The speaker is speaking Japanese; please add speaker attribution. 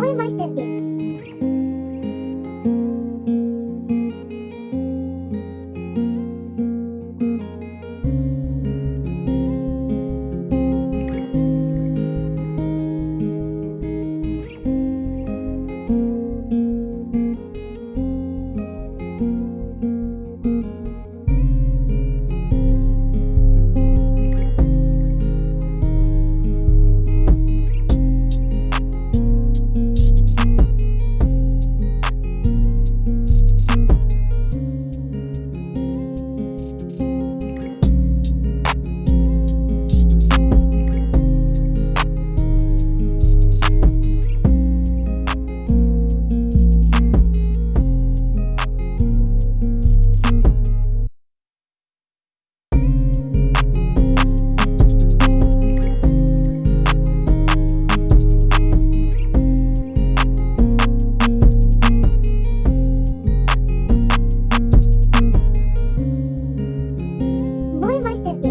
Speaker 1: 思いましたって。思いました。